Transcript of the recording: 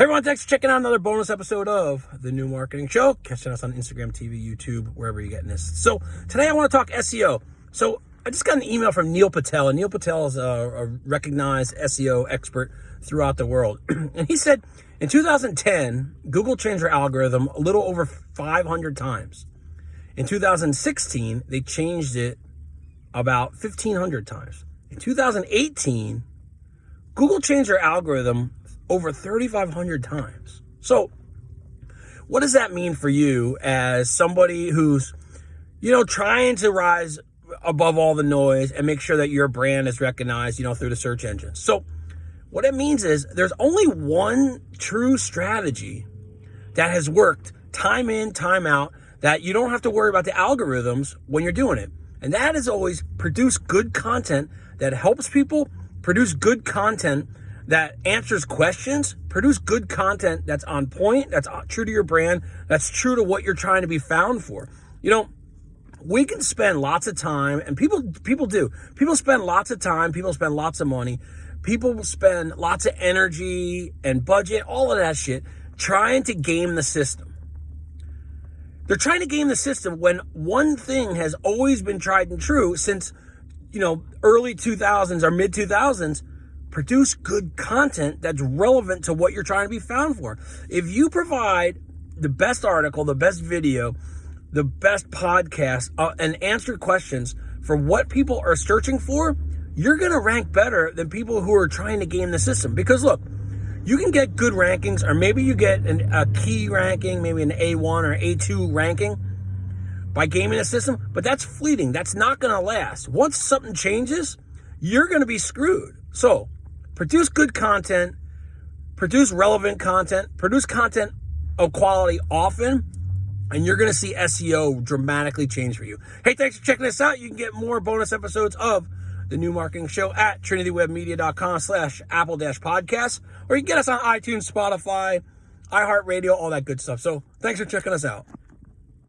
Hey everyone, thanks for checking out another bonus episode of The New Marketing Show. Catching us on Instagram, TV, YouTube, wherever you're getting this. So today I want to talk SEO. So I just got an email from Neil Patel, and Neil Patel is a, a recognized SEO expert throughout the world. and he said in 2010, Google changed their algorithm a little over 500 times. In 2016, they changed it about 1,500 times. In 2018, Google changed their algorithm over 3,500 times. So, what does that mean for you as somebody who's, you know, trying to rise above all the noise and make sure that your brand is recognized, you know, through the search engines? So, what it means is there's only one true strategy that has worked time in, time out, that you don't have to worry about the algorithms when you're doing it. And that is always produce good content that helps people, produce good content that answers questions, produce good content that's on point, that's true to your brand, that's true to what you're trying to be found for. You know, we can spend lots of time and people people do. People spend lots of time, people spend lots of money, people spend lots of energy and budget, all of that shit trying to game the system. They're trying to game the system when one thing has always been tried and true since you know, early 2000s or mid 2000s produce good content that's relevant to what you're trying to be found for. If you provide the best article, the best video, the best podcast, uh, and answer questions for what people are searching for, you're going to rank better than people who are trying to game the system. Because look, you can get good rankings, or maybe you get an, a key ranking, maybe an A1 or A2 ranking by gaming the system, but that's fleeting. That's not going to last. Once something changes, you're going to be screwed. So, produce good content, produce relevant content, produce content of quality often, and you're going to see SEO dramatically change for you. Hey, thanks for checking this out. You can get more bonus episodes of the new marketing show at trinitywebmedia.com slash apple dash podcast, or you can get us on iTunes, Spotify, iHeartRadio, all that good stuff. So thanks for checking us out.